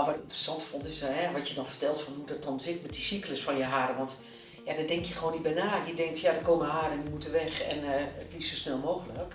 interessant vond, is hè, wat je dan vertelt van hoe dat dan zit met die cyclus van je haren. Want ja, daar denk je gewoon niet bij na. Je denkt, ja, er komen haren en die moeten weg en eh, het liefst zo snel mogelijk.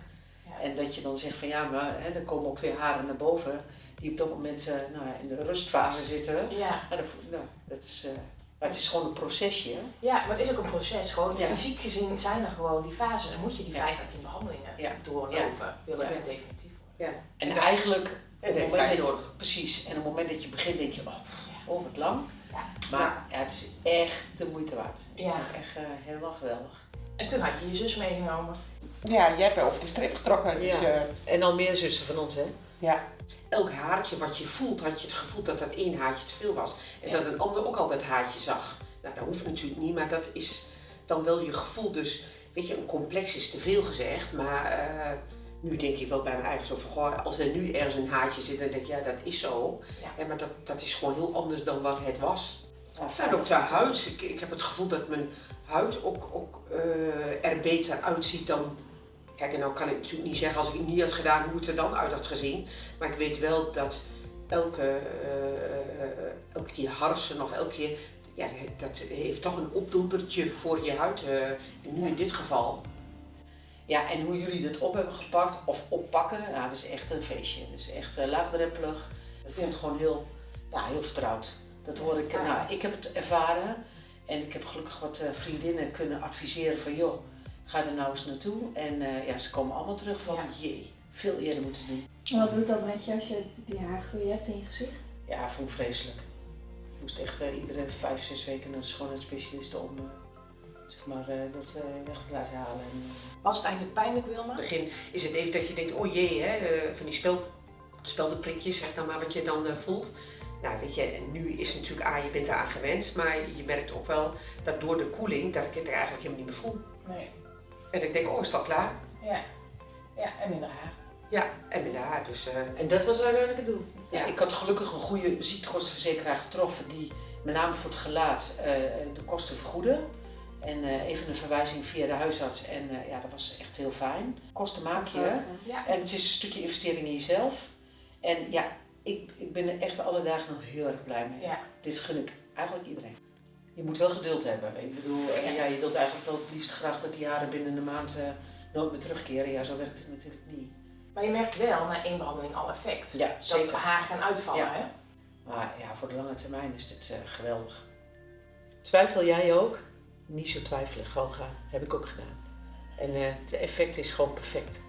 Ja. En dat je dan zegt van ja, maar hè, er komen ook weer haren naar boven die op dat moment eh, nou, ja, in de rustfase zitten. Ja. Dat, nou, dat is, eh, maar het is gewoon een procesje. hè. ja, maar het is ook een proces. Gewoon Ja. fysiek gezien zijn er gewoon die fases. En moet je die Ja. 5 à 10 behandelingen Ja. doorlopen. Wil het Ja. echt definitief worden. Ja. En En eigenlijk, het heeft moment tijd nodig. precies, en op het moment dat je begint denk je, oh, pff, Ja. oh wat lang. Ja. Maar ja, het is echt de moeite waard. Ja. Echt eh, helemaal geweldig. En toen had je je zus meegenomen. Ja, jij hebt over de streep getrokken. Dus, Ja. eh, En al meer zussen van ons, hè? ja. elk haartje wat je voelt, had je het gevoel dat dat één haartje te veel was. En Ja. dat een ander ook altijd haartje zag. Nou, dat hoeft natuurlijk niet, maar dat is dan wel je gevoel. Dus, weet je, een complex is te veel gezegd, maar eh, nu denk ik wel bij mijn eigen zo van, goh, als er nu ergens een haartje zit, dan denk ik, ja, dat is zo. Ja. Ja, maar dat, dat is gewoon heel anders dan wat het was. Ja, En ook de huid. Ik, ik heb het gevoel dat mijn huid ook, ook eh, er beter uitziet dan. Kijk, en nou kan ik natuurlijk niet zeggen als ik het niet had gedaan hoe het er dan uit had gezien. Maar ik weet wel dat elke, eh, elke keer harsen of elke keer. Ja, dat heeft toch een opdondertje voor je huid. eh, en nu in dit geval. Ja, en hoe jullie dat op hebben gepakt of oppakken, nou, dat is echt een feestje. Dat is echt eh, laagdrempelig. Het voelt gewoon heel, ja, heel vertrouwd. Dat hoor ik, nou, ik heb het ervaren en ik heb gelukkig wat eh, vriendinnen kunnen adviseren van joh, ga er nou eens naartoe. En eh, ja, ze komen allemaal terug van Ja. jee, veel eerder moeten doen. En wat doet dat met je als je die haargroei hebt in je gezicht? Ja, vond ik vreselijk. Ik moest echt iedere vijf, zes weken naar de schoonheidsspecialist om zeg maar, eh, dat eh, weg te laten halen. En, eh, Was het eigenlijk pijnlijk, Wilma? In het begin is het even dat je denkt, oh jee, hè, van die speld, speldenprikjes, zeg dan maar wat je dan voelt. Nou, weet je, en nu is het natuurlijk, ah, je bent eraan gewend, maar je merkt ook wel dat door de koeling, dat ik het eigenlijk helemaal niet meer voel. Nee. En ik denk, oh, is dat klaar? Ja. Ja, en minder haar. Ja, en met de haar, dus... eh, En dat was uiteindelijk het doel. Ja, Ja. ik had gelukkig een goede ziektekostenverzekeraar getroffen die met name voor het gelaat eh, de kosten vergoedde. En eh, even een verwijzing via de huisarts en eh, ja, dat was echt heel fijn. Kosten maak je Ja. en het is een stukje investering in jezelf. En ja, ik, ik ben er echt alle dagen nog heel erg blij mee. Ja. Dit gun ik eigenlijk iedereen. Je moet wel geduld hebben. Ik bedoel, eh, Ja. je wilt eigenlijk wel het liefst graag dat die jaren binnen een maand nooit meer terugkeren. Ja, zo werkt het natuurlijk niet. Maar je merkt wel na één behandeling al effect. Ja, Dat zeker. de haren gaan uitvallen, Ja. hè? Maar ja, voor de lange termijn is dit geweldig. Twijfel jij ook? Niet zo twijfelen, gewoon gaan. Heb ik ook gedaan. En eh, het effect is gewoon perfect.